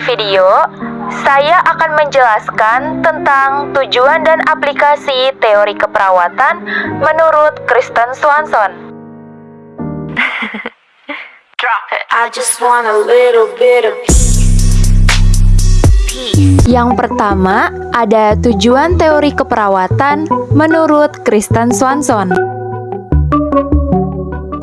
video, saya akan menjelaskan tentang tujuan dan aplikasi teori keperawatan menurut Kristen Swanson. I just want a little bit of Yang pertama, ada tujuan teori keperawatan menurut Kristen Swanson.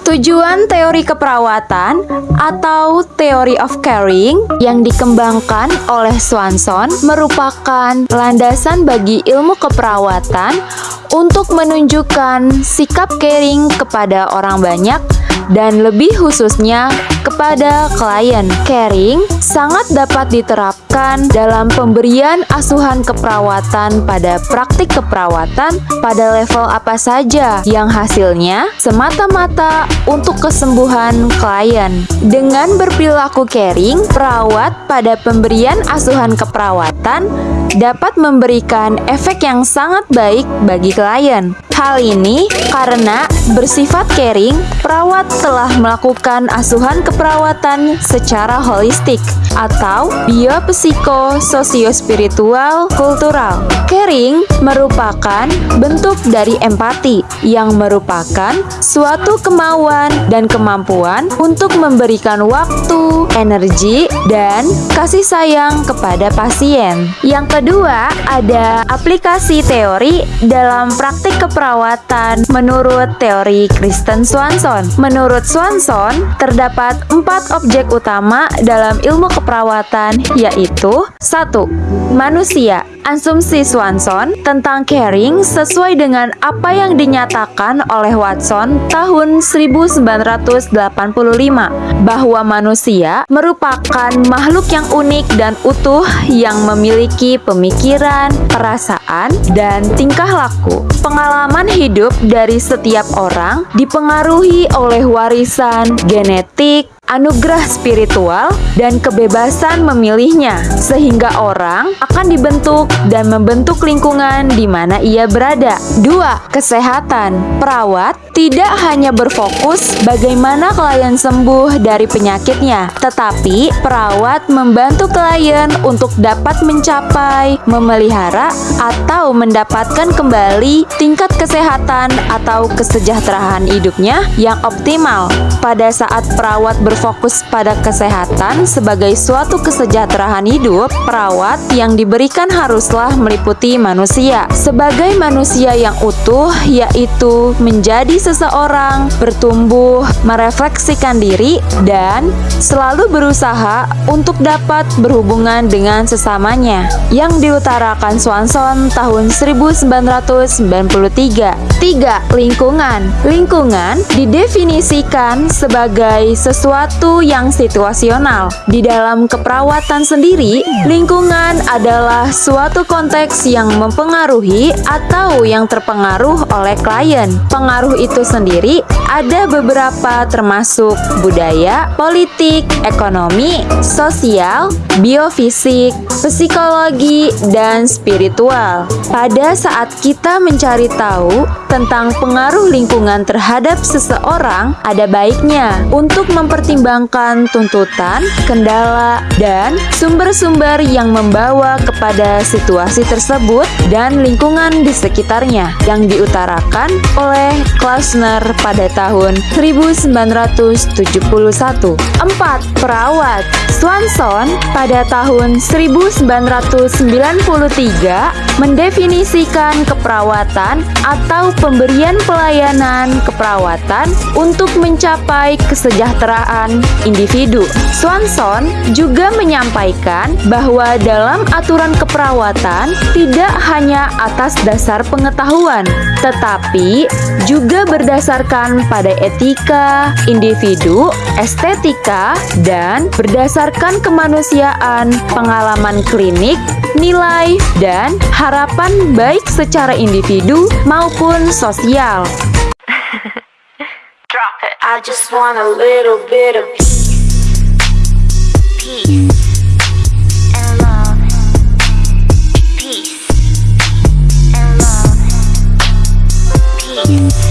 Tujuan teori keperawatan atau theory of caring yang dikembangkan oleh Swanson merupakan landasan bagi ilmu keperawatan untuk menunjukkan sikap caring kepada orang banyak dan lebih khususnya kepada klien. Caring sangat dapat diterapkan dalam pemberian asuhan keperawatan pada praktik keperawatan pada level apa saja yang hasilnya semata-mata untuk kesembuhan klien. Dengan berperilaku caring, perawat pada pemberian asuhan keperawatan dapat memberikan efek yang sangat baik bagi klien. Hal ini karena bersifat caring, perawat telah melakukan asuhan keperawatan secara holistik atau biopsiko sosiospiritual kultural. Caring merupakan bentuk dari empati yang merupakan suatu kemauan dan kemampuan untuk memberikan waktu, energi, dan kasih sayang kepada pasien. Yang kedua, ada aplikasi teori dalam praktik keperawatan menurut teori Kristen Swanson. Menurut Swanson, terdapat empat objek utama dalam ilmu keperawatan yaitu satu, Manusia Asumsi Swanson tentang caring sesuai dengan apa yang dinyatakan oleh Watson tahun 1985 bahwa manusia merupakan makhluk yang unik dan utuh yang memiliki pemikiran, perasaan, dan tingkah laku. Pengalaman hidup dari setiap orang dipengaruhi oleh warisan, genetik, anugerah spiritual, dan kebebasan memilihnya, sehingga orang akan dibentuk dan membentuk lingkungan di mana ia berada. 2. Kesehatan Perawat tidak hanya berfokus bagaimana klien sembuh dari penyakitnya, tetapi perawat membantu klien untuk dapat mencapai, memelihara, atau mendapatkan kembali tingkat kesehatan atau kesejahteraan hidupnya yang optimal. Pada saat perawat ber berfokus pada kesehatan sebagai suatu kesejahteraan hidup, perawat yang diberikan haruslah meliputi manusia. Sebagai manusia yang utuh, yaitu menjadi seseorang, bertumbuh, merefleksikan diri, dan selalu berusaha untuk dapat berhubungan dengan sesamanya. Yang diutarakan Swanson tahun 1993. 3. Lingkungan Lingkungan didefinisikan sebagai sesuatu sesuatu yang situasional. Di dalam keperawatan sendiri, lingkungan adalah suatu konteks yang mempengaruhi atau yang terpengaruh oleh klien. Pengaruh itu sendiri ada beberapa termasuk budaya, politik, ekonomi, sosial, biofisik, psikologi, dan spiritual. Pada saat kita mencari tahu tentang pengaruh lingkungan terhadap seseorang, ada baiknya untuk mempertimbangkan mempertimbangkan tuntutan, kendala, dan sumber-sumber yang membawa kepada situasi tersebut dan lingkungan di sekitarnya yang diutarakan oleh Klausner pada tahun 1971. 4. Perawat Swanson pada tahun 1993 mendefinisikan keperawatan atau pemberian pelayanan keperawatan untuk mencapai kesejahteraan individu. Swanson juga menyampaikan bahwa dalam aturan keperawatan tidak hanya atas dasar pengetahuan, tetapi juga berdasarkan pada etika individu, estetika, dan berdasarkan kemanusiaan, pengalaman klinik, nilai, dan harapan baik secara individu maupun sosial. I just want a little bit of peace, peace. And love, peace. And love, peace.